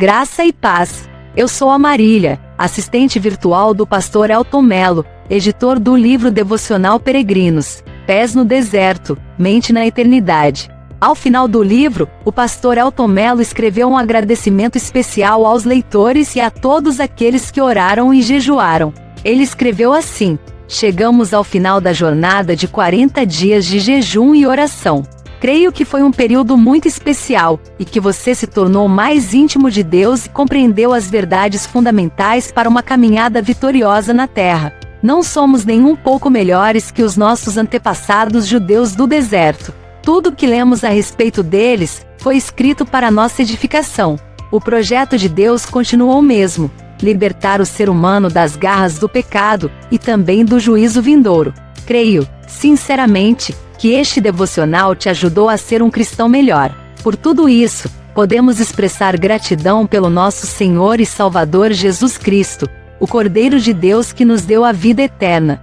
Graça e paz. Eu sou a Marília, assistente virtual do pastor Elton Melo, editor do livro devocional Peregrinos, Pés no Deserto, Mente na Eternidade. Ao final do livro, o pastor Elton Mello escreveu um agradecimento especial aos leitores e a todos aqueles que oraram e jejuaram. Ele escreveu assim: Chegamos ao final da jornada de 40 dias de jejum e oração. Creio que foi um período muito especial e que você se tornou mais íntimo de Deus e compreendeu as verdades fundamentais para uma caminhada vitoriosa na Terra. Não somos nem um pouco melhores que os nossos antepassados judeus do deserto. Tudo que lemos a respeito deles foi escrito para nossa edificação. O projeto de Deus continuou o mesmo: libertar o ser humano das garras do pecado e também do juízo vindouro. Creio, sinceramente, que este devocional te ajudou a ser um cristão melhor. Por tudo isso, podemos expressar gratidão pelo nosso Senhor e Salvador Jesus Cristo, o Cordeiro de Deus que nos deu a vida eterna.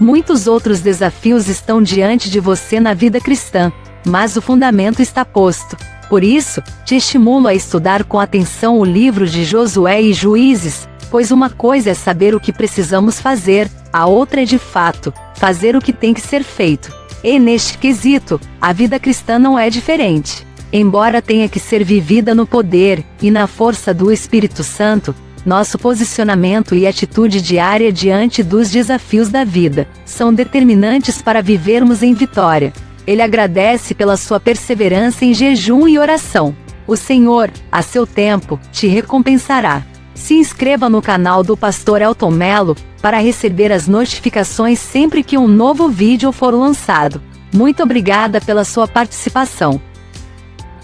Muitos outros desafios estão diante de você na vida cristã, mas o fundamento está posto. Por isso, te estimulo a estudar com atenção o livro de Josué e Juízes, pois uma coisa é saber o que precisamos fazer, a outra é de fato, fazer o que tem que ser feito. E neste quesito, a vida cristã não é diferente. Embora tenha que ser vivida no poder e na força do Espírito Santo, nosso posicionamento e atitude diária diante dos desafios da vida são determinantes para vivermos em vitória. Ele agradece pela sua perseverança em jejum e oração. O Senhor, a seu tempo, te recompensará. Se inscreva no canal do Pastor Elton Melo para receber as notificações sempre que um novo vídeo for lançado. Muito obrigada pela sua participação.